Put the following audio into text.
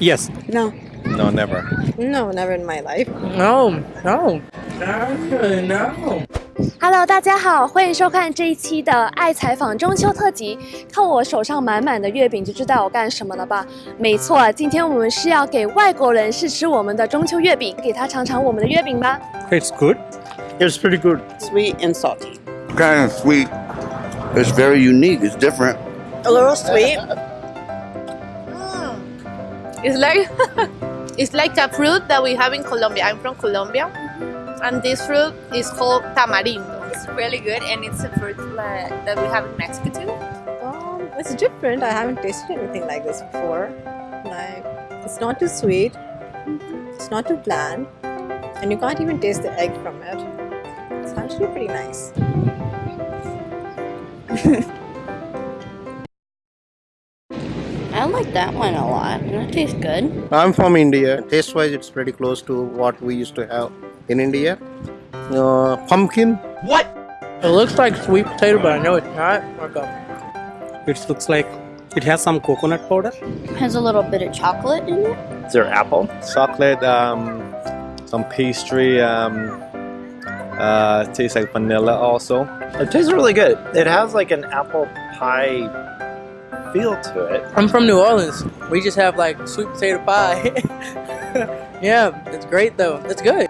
Yes. No. No, never. No, never in my life. No. No. No. No. Hello，大家好，欢迎收看这一期的《爱采访中秋特辑》。看我手上满满的月饼，就知道我干什么了吧？没错，今天我们是要给外国人试吃我们的中秋月饼，给他尝尝我们的月饼吧。 It's good. It's pretty good. Sweet and salty. kind of sweet. It's very unique. It's different. A little sweet. It's like it's like a fruit that we have in Colombia. I'm from Colombia, and this fruit is called tamarindo. It's really good, and it's a fruit that, that we have in Mexico too. Um, it's different. I haven't tasted anything like this before. Like, it's not too sweet. It's not too bland, and you can't even taste the egg from it. It's actually pretty nice. I like that one a lot. It tastes good. I'm from India. Taste wise, it's pretty close to what we used to have in India. Uh, pumpkin. What? It looks like sweet potato, but I know it's not. Okay. It looks like it has some coconut powder. Has a little bit of chocolate in it. Is there apple? Chocolate, um, some pastry, um, uh, tastes like vanilla also. It tastes really good. It has like an apple pie feel to it. I'm from New Orleans. We just have like sweet potato pie. yeah, it's great though. It's good.